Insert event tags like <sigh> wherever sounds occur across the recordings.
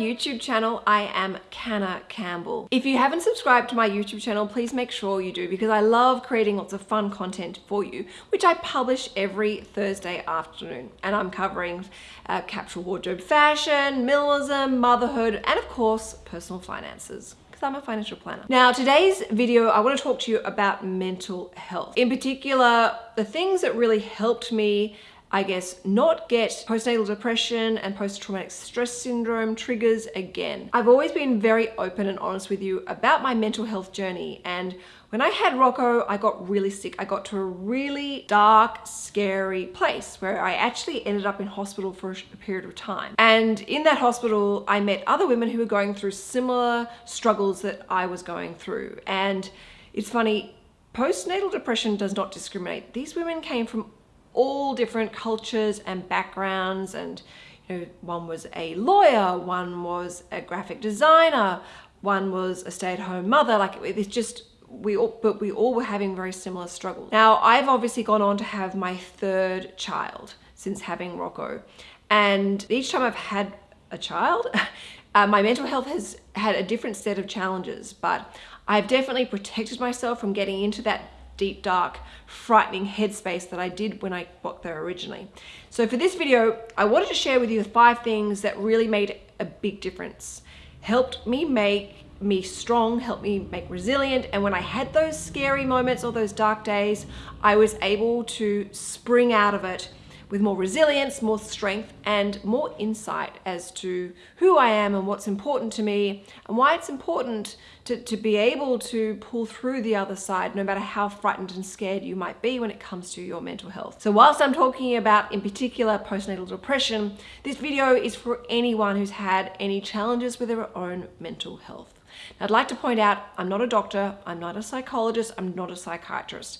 YouTube channel. I am Canna Campbell. If you haven't subscribed to my YouTube channel, please make sure you do because I love creating lots of fun content for you, which I publish every Thursday afternoon. And I'm covering uh, capsule wardrobe fashion, minimalism, motherhood, and of course, personal finances. Because I'm a financial planner. Now, today's video, I want to talk to you about mental health. In particular, the things that really helped me I guess, not get postnatal depression and post-traumatic stress syndrome triggers again. I've always been very open and honest with you about my mental health journey and when I had Rocco, I got really sick. I got to a really dark, scary place where I actually ended up in hospital for a period of time. And in that hospital, I met other women who were going through similar struggles that I was going through. And it's funny, postnatal depression does not discriminate. These women came from all different cultures and backgrounds and you know, one was a lawyer, one was a graphic designer, one was a stay-at-home mother. Like it's just, we all, but we all were having very similar struggles. Now, I've obviously gone on to have my third child since having Rocco. And each time I've had a child, <laughs> uh, my mental health has had a different set of challenges, but I've definitely protected myself from getting into that deep, dark, frightening headspace that I did when I got there originally. So for this video, I wanted to share with you the five things that really made a big difference. Helped me make me strong, helped me make resilient. And when I had those scary moments or those dark days, I was able to spring out of it with more resilience, more strength, and more insight as to who I am and what's important to me and why it's important to, to be able to pull through the other side no matter how frightened and scared you might be when it comes to your mental health. So whilst I'm talking about in particular postnatal depression, this video is for anyone who's had any challenges with their own mental health. Now, I'd like to point out, I'm not a doctor, I'm not a psychologist, I'm not a psychiatrist.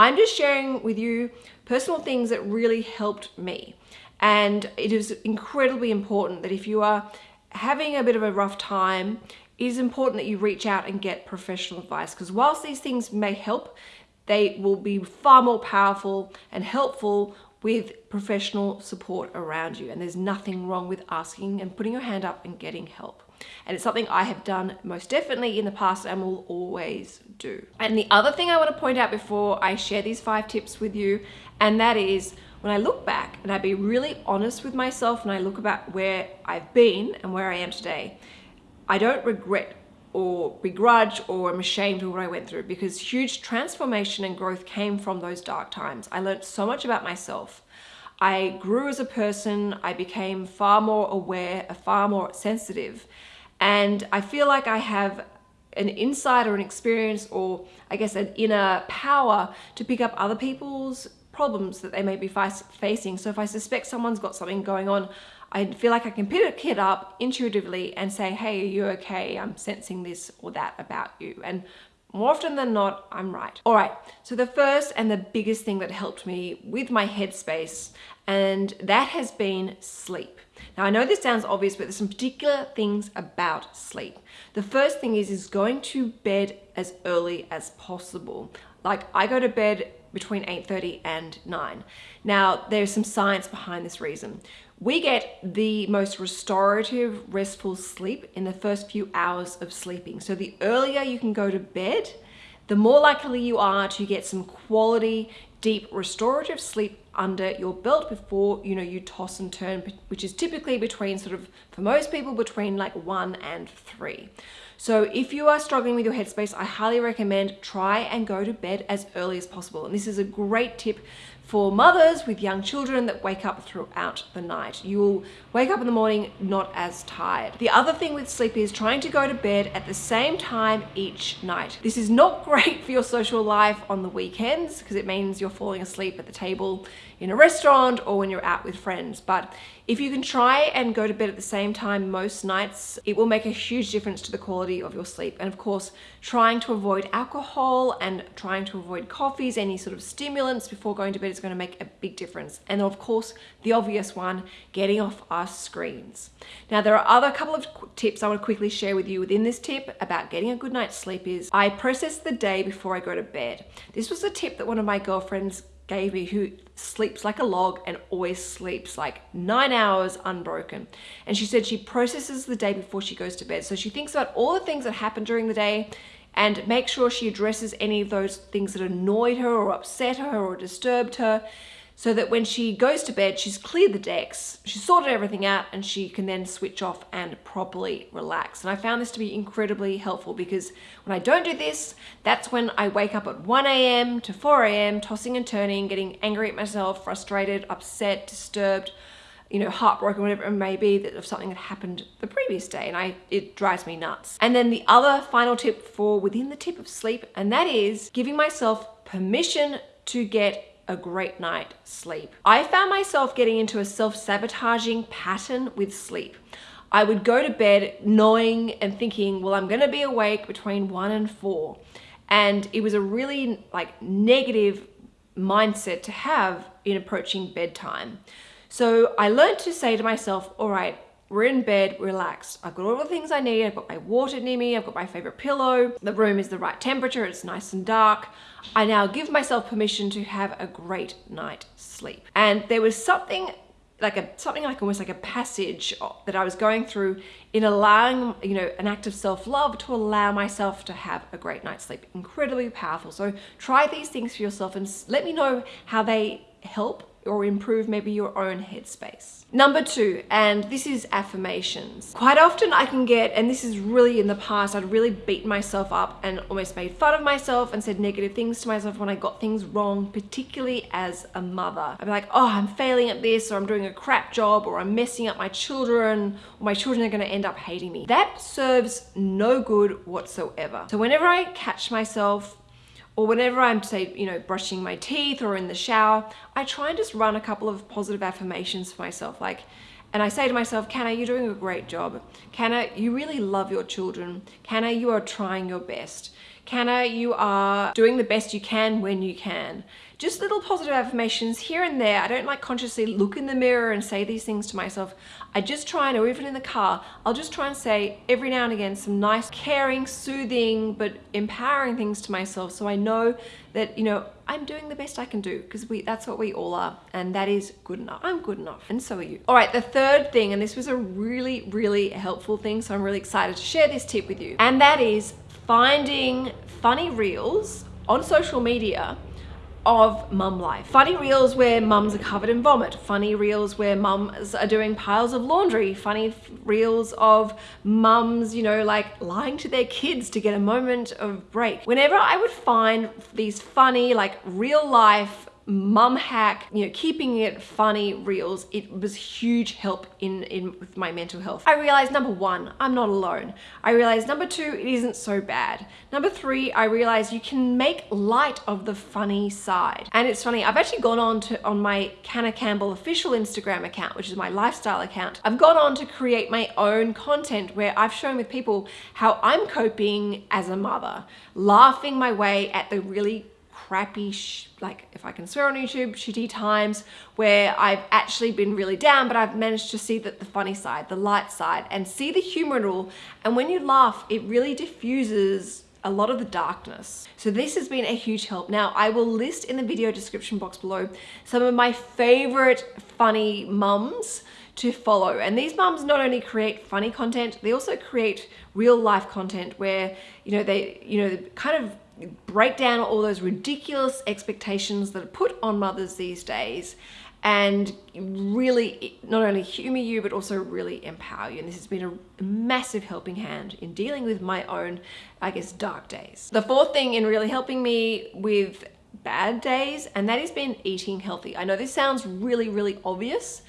I'm just sharing with you personal things that really helped me. And it is incredibly important that if you are having a bit of a rough time, it is important that you reach out and get professional advice because whilst these things may help, they will be far more powerful and helpful with professional support around you. And there's nothing wrong with asking and putting your hand up and getting help. And it's something I have done most definitely in the past and will always do. And the other thing I want to point out before I share these five tips with you, and that is when I look back and I be really honest with myself and I look about where I've been and where I am today, I don't regret or begrudge or am ashamed of what I went through because huge transformation and growth came from those dark times. I learned so much about myself. I grew as a person, I became far more aware, far more sensitive, and I feel like I have an insight or an experience or I guess an inner power to pick up other people's problems that they may be facing. So if I suspect someone's got something going on, I feel like I can pick it up intuitively and say, hey, are you okay? I'm sensing this or that about you. And more often than not, I'm right. All right, so the first and the biggest thing that helped me with my headspace, and that has been sleep. Now I know this sounds obvious, but there's some particular things about sleep. The first thing is, is going to bed as early as possible. Like I go to bed between 8.30 and 9. Now there's some science behind this reason. We get the most restorative, restful sleep in the first few hours of sleeping. So the earlier you can go to bed, the more likely you are to get some quality, deep, restorative sleep under your belt before you know you toss and turn which is typically between sort of for most people between like one and three. So if you are struggling with your headspace i highly recommend try and go to bed as early as possible. And this is a great tip for mothers with young children that wake up throughout the night. You will wake up in the morning not as tired. The other thing with sleep is trying to go to bed at the same time each night. This is not <laughs> great for your social life on the weekends because it means you're falling asleep at the table in a restaurant or when you're out with friends. But if you can try and go to bed at the same time most nights, it will make a huge difference to the quality of your sleep. And of course, trying to avoid alcohol and trying to avoid coffees, any sort of stimulants before going to bed is going to make a big difference. And of course, the obvious one, getting off our screens. Now, there are other couple of tips I want to quickly share with you within this tip about getting a good night's sleep is I process the day before I go to bed. This was a tip that one of my girlfriends gave me who sleeps like a log and always sleeps like nine hours unbroken. And she said she processes the day before she goes to bed. So she thinks about all the things that happened during the day and make sure she addresses any of those things that annoyed her or upset her or disturbed her so that when she goes to bed, she's cleared the decks, she's sorted everything out, and she can then switch off and properly relax. And I found this to be incredibly helpful because when I don't do this, that's when I wake up at 1 a.m. to 4 a.m., tossing and turning, getting angry at myself, frustrated, upset, disturbed, you know, heartbroken, whatever it may be, that of something that happened the previous day, and I it drives me nuts. And then the other final tip for within the tip of sleep, and that is giving myself permission to get a great night sleep. I found myself getting into a self-sabotaging pattern with sleep. I would go to bed knowing and thinking, well, I'm gonna be awake between one and four. And it was a really like negative mindset to have in approaching bedtime. So I learned to say to myself, all right, we're in bed, relaxed. I've got all the things I need. I've got my water near me. I've got my favorite pillow. The room is the right temperature. It's nice and dark. I now give myself permission to have a great night sleep. And there was something like a something like almost like a passage that I was going through in allowing you know an act of self-love to allow myself to have a great night's sleep incredibly powerful so try these things for yourself and let me know how they help or improve maybe your own headspace. Number two, and this is affirmations. Quite often I can get, and this is really in the past, I'd really beat myself up and almost made fun of myself and said negative things to myself when I got things wrong, particularly as a mother. I'd be like, oh, I'm failing at this, or I'm doing a crap job, or I'm messing up my children, or my children are gonna end up hating me. That serves no good whatsoever. So whenever I catch myself or whenever I'm say, you know, brushing my teeth or in the shower, I try and just run a couple of positive affirmations for myself. Like, and I say to myself, Canna, you're doing a great job. Canna, you really love your children. Canna, you are trying your best. Canna, you are doing the best you can when you can. Just little positive affirmations here and there. I don't like consciously look in the mirror and say these things to myself. I just try and, or even in the car, I'll just try and say every now and again some nice, caring, soothing, but empowering things to myself so I know that, you know, I'm doing the best I can do because we that's what we all are and that is good enough. I'm good enough and so are you. All right, the third thing, and this was a really, really helpful thing, so I'm really excited to share this tip with you, and that is finding funny reels on social media of mum life. Funny reels where mums are covered in vomit, funny reels where mums are doing piles of laundry, funny reels of mums, you know, like lying to their kids to get a moment of break. Whenever I would find these funny, like real life mum hack, you know, keeping it funny reels, it was huge help in, in with my mental health. I realized number one, I'm not alone. I realized number two, it isn't so bad. Number three, I realized you can make light of the funny side. And it's funny, I've actually gone on to on my Canna Campbell official Instagram account, which is my lifestyle account. I've gone on to create my own content where I've shown with people how I'm coping as a mother, laughing my way at the really crappy, like if I can swear on YouTube, shitty times where I've actually been really down, but I've managed to see that the funny side, the light side, and see the humor in all. And when you laugh, it really diffuses a lot of the darkness. So this has been a huge help. Now I will list in the video description box below some of my favorite funny mums to follow. And these mums not only create funny content, they also create real life content where, you know, they, you know, kind of break down all those ridiculous expectations that are put on mothers these days and really not only humor you but also really empower you and this has been a massive helping hand in dealing with my own I guess dark days. The fourth thing in really helping me with bad days and that has been eating healthy. I know this sounds really really obvious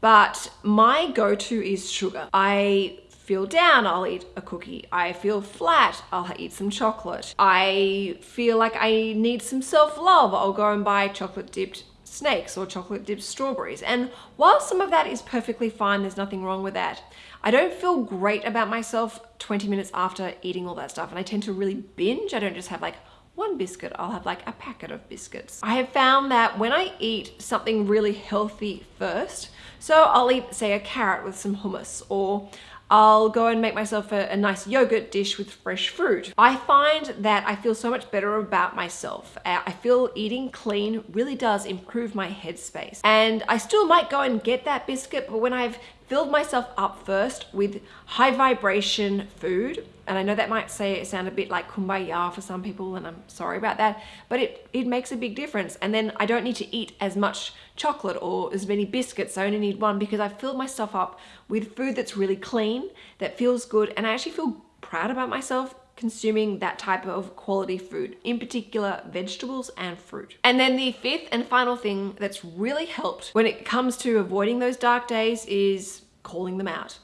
but my go-to is sugar. I feel down, I'll eat a cookie. I feel flat, I'll eat some chocolate. I feel like I need some self-love, I'll go and buy chocolate dipped snakes or chocolate dipped strawberries. And while some of that is perfectly fine, there's nothing wrong with that, I don't feel great about myself 20 minutes after eating all that stuff. And I tend to really binge. I don't just have like one biscuit, I'll have like a packet of biscuits. I have found that when I eat something really healthy first, so I'll eat say a carrot with some hummus or I'll go and make myself a, a, nice yogurt dish with fresh fruit. I find that I feel so much better about myself. Uh, I feel eating clean really does improve my headspace. And I still might go and get that biscuit, but when I've filled myself up first with high vibration food, and I know that might say it sound a bit like kumbaya for some people, and I'm sorry about that, but it, it makes a big difference. And then I don't need to eat as much chocolate or as many biscuits. I only need one because I've filled myself up with food that's really clean, that feels good, and I actually feel proud about myself consuming that type of quality food, in particular vegetables and fruit. And then the fifth and final thing that's really helped when it comes to avoiding those dark days is calling them out.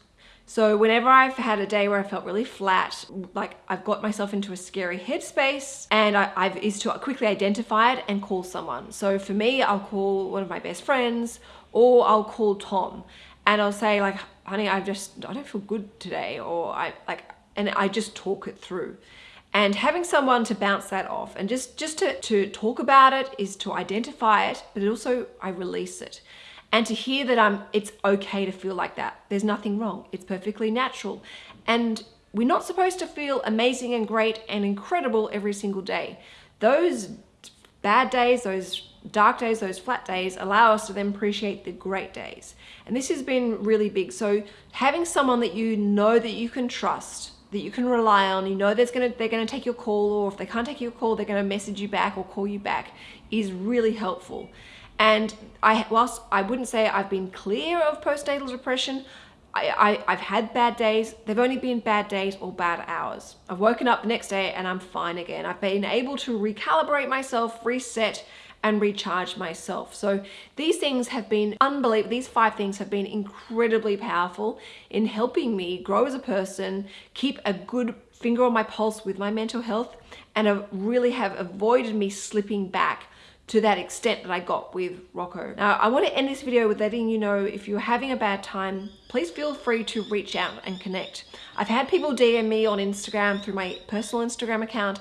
So whenever I've had a day where I felt really flat, like I've got myself into a scary headspace and I, have is to quickly identify it and call someone. So for me, I'll call one of my best friends or I'll call Tom and I'll say like, honey, I've just, I don't feel good today. Or I like, and I just talk it through. And having someone to bounce that off and just, just to, to talk about it is to identify it, but also I release it. And to hear that I'm, it's okay to feel like that. There's nothing wrong. It's perfectly natural. And we're not supposed to feel amazing and great and incredible every single day. Those bad days, those dark days, those flat days allow us to then appreciate the great days. And this has been really big. So having someone that you know that you can trust that you can rely on, you know there's gonna, they're gonna take your call or if they can't take your call, they're gonna message you back or call you back is really helpful. And I, whilst I wouldn't say I've been clear of postnatal depression, I, I, have had bad days. They've only been bad days or bad hours. I've woken up the next day and I'm fine again. I've been able to recalibrate myself, reset, and recharge myself. So these things have been unbelievable. These five things have been incredibly powerful in helping me grow as a person, keep a good finger on my pulse with my mental health, and really have avoided me slipping back to that extent that I got with Rocco. Now, I want to end this video with letting you know if you're having a bad time, please feel free to reach out and connect. I've had people DM me on Instagram through my personal Instagram account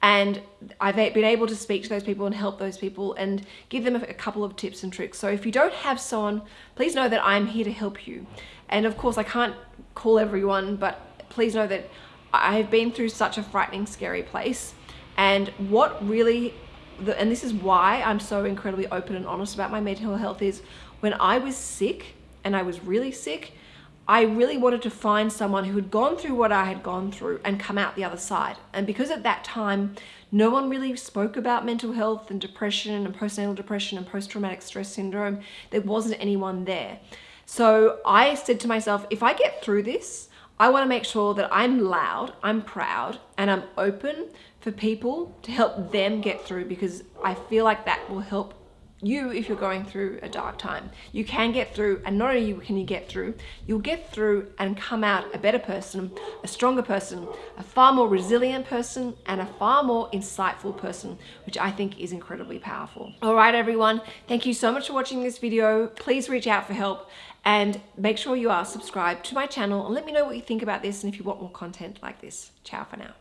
and I've been able to speak to those people and help those people and give them a couple of tips and tricks. So if you don't have someone, please know that I'm here to help you. And of course, I can't call everyone, but please know that I've been through such a frightening, scary place. And what really and this is why I'm so incredibly open and honest about my mental health is when I was sick and I was really sick, I really wanted to find someone who had gone through what I had gone through and come out the other side. And because at that time, no one really spoke about mental health and depression and postnatal depression and post-traumatic stress syndrome, there wasn't anyone there. So I said to myself, if I get through this, I want to make sure that I'm loud, I'm proud, and I'm open for people to help them get through because I feel like that will help you if you're going through a dark time. You can get through and not only can you get through, you'll get through and come out a better person, a stronger person, a far more resilient person and a far more insightful person, which I think is incredibly powerful. All right, everyone, thank you so much for watching this video. Please reach out for help and make sure you are subscribed to my channel and let me know what you think about this and if you want more content like this. Ciao for now.